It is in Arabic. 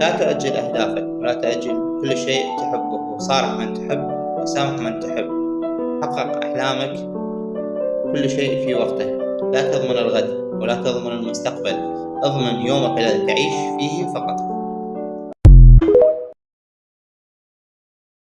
لا تؤجل أهدافك ولا تأجل كل شيء تحبه. وصارح من تحب وسامح من تحب. حقق أحلامك كل شيء في وقته. لا تضمن الغد ولا تضمن المستقبل. اضمن يومك الذي تعيش فيه فقط.